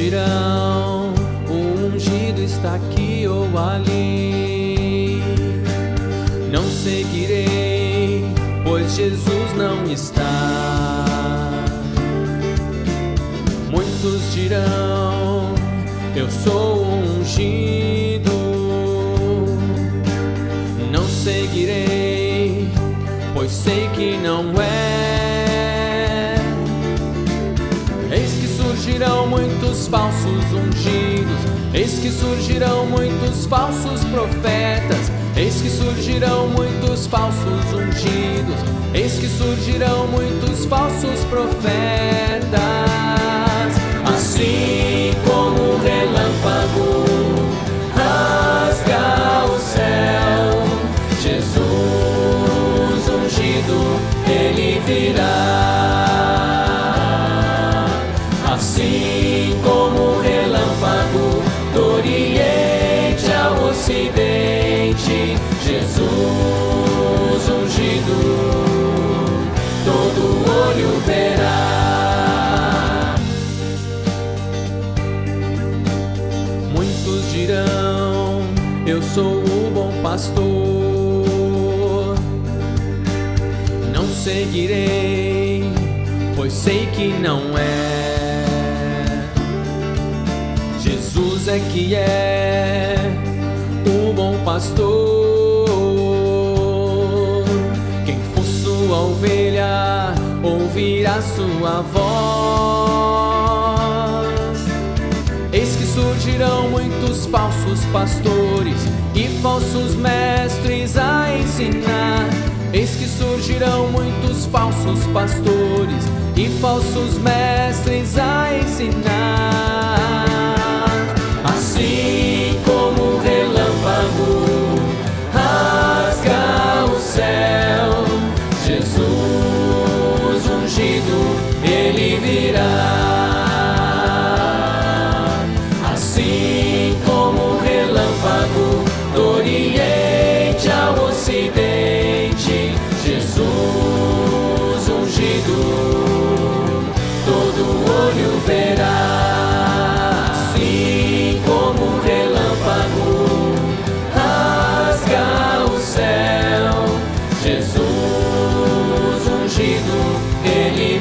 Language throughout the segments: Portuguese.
dirão: o ungido está aqui ou ali. Não seguirei, pois Jesus não está. Muitos dirão: eu sou ungido. Não seguirei, pois sei que não é. Surgirão muitos falsos ungidos, eis que surgirão muitos falsos profetas, eis que surgirão muitos falsos ungidos, eis que surgirão muitos falsos profetas. Assim como o relâmpago rasga o céu, Jesus ungido, ele virá. Assim como o relâmpago do Oriente ao Ocidente, Jesus ungido, todo olho verá. Muitos dirão: Eu sou o bom pastor. Não seguirei, pois sei que não é. É que é o bom pastor. Quem for sua ovelha ouvirá sua voz. Eis que surgirão muitos falsos pastores e falsos mestres a ensinar. Eis que surgirão muitos falsos pastores e falsos mestres a ensinar.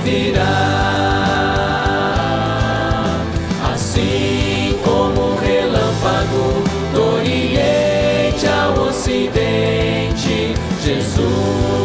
Virá. Assim como relâmpago do Oriente ao Ocidente, Jesus